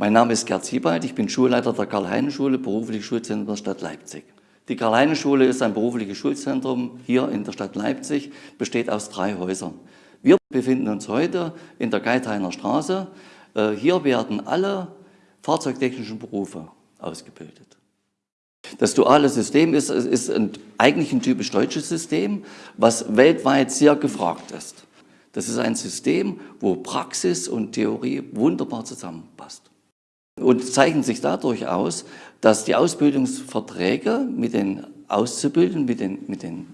Mein Name ist Gerd Siebald, ich bin Schulleiter der Karl-Heine-Schule, berufliche Schulzentrum der Stadt Leipzig. Die Karl-Heine-Schule ist ein berufliches Schulzentrum hier in der Stadt Leipzig, besteht aus drei Häusern. Wir befinden uns heute in der Geithainer Straße. Äh, hier werden alle fahrzeugtechnischen Berufe ausgebildet. Das duale System ist, ist ein, eigentlich ein typisch deutsches System, was weltweit sehr gefragt ist. Das ist ein System, wo Praxis und Theorie wunderbar zusammenpasst und zeichnet sich dadurch aus, dass die Ausbildungsverträge mit den Auszubildenden, mit den, mit den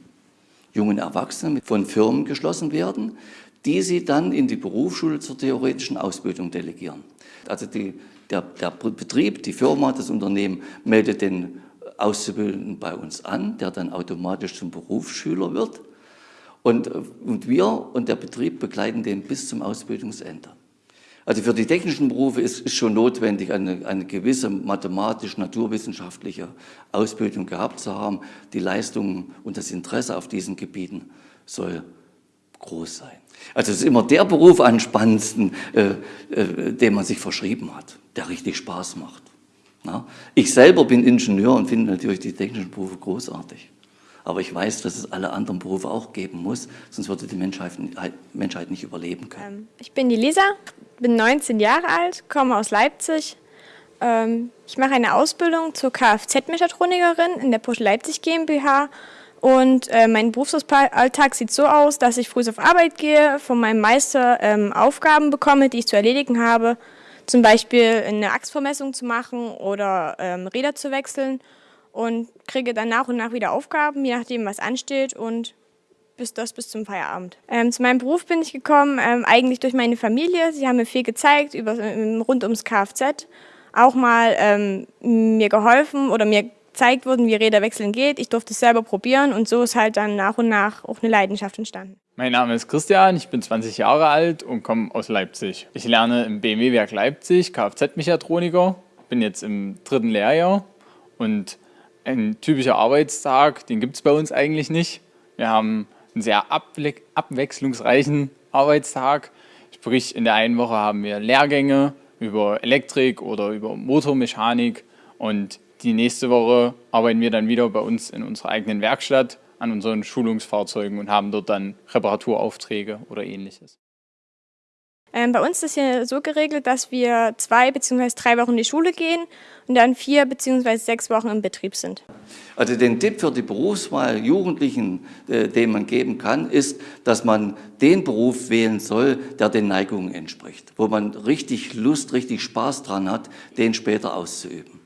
jungen Erwachsenen von Firmen geschlossen werden, die sie dann in die Berufsschule zur theoretischen Ausbildung delegieren. Also die, der, der Betrieb, die Firma, das Unternehmen meldet den Auszubildenden bei uns an, der dann automatisch zum Berufsschüler wird. Und, und wir und der Betrieb begleiten den bis zum Ausbildungsende. Also für die technischen Berufe ist, ist schon notwendig, eine, eine gewisse mathematisch-naturwissenschaftliche Ausbildung gehabt zu haben. Die Leistung und das Interesse auf diesen Gebieten soll groß sein. Also es ist immer der Beruf am spannendsten, äh, äh, den man sich verschrieben hat, der richtig Spaß macht. Na? Ich selber bin Ingenieur und finde natürlich die technischen Berufe großartig. Aber ich weiß, dass es alle anderen Berufe auch geben muss, sonst würde die Menschheit, Menschheit nicht überleben können. Ähm, ich bin die Lisa, bin 19 Jahre alt, komme aus Leipzig. Ähm, ich mache eine Ausbildung zur Kfz-Mechatronikerin in der Porsche Leipzig GmbH. Und äh, mein Berufsalltag sieht so aus, dass ich früh auf Arbeit gehe, von meinem Meister ähm, Aufgaben bekomme, die ich zu erledigen habe. Zum Beispiel eine Achsvermessung zu machen oder ähm, Räder zu wechseln und kriege dann nach und nach wieder Aufgaben, je nachdem, was ansteht und bis das bis zum Feierabend. Ähm, zu meinem Beruf bin ich gekommen, ähm, eigentlich durch meine Familie. Sie haben mir viel gezeigt über, ähm, rund ums Kfz, auch mal ähm, mir geholfen oder mir gezeigt wurden, wie Räderwechseln geht. Ich durfte es selber probieren und so ist halt dann nach und nach auch eine Leidenschaft entstanden. Mein Name ist Christian, ich bin 20 Jahre alt und komme aus Leipzig. Ich lerne im BMW-Werk Leipzig Kfz-Mechatroniker, bin jetzt im dritten Lehrjahr und ein typischer Arbeitstag, den gibt es bei uns eigentlich nicht. Wir haben einen sehr abwechslungsreichen Arbeitstag. Sprich, in der einen Woche haben wir Lehrgänge über Elektrik oder über Motormechanik und die nächste Woche arbeiten wir dann wieder bei uns in unserer eigenen Werkstatt an unseren Schulungsfahrzeugen und haben dort dann Reparaturaufträge oder ähnliches. Ähm, bei uns ist es hier so geregelt, dass wir zwei bzw. drei Wochen in die Schule gehen und dann vier bzw. sechs Wochen im Betrieb sind. Also den Tipp für die Berufswahl Jugendlichen, äh, den man geben kann, ist, dass man den Beruf wählen soll, der den Neigungen entspricht, wo man richtig Lust, richtig Spaß dran hat, den später auszuüben.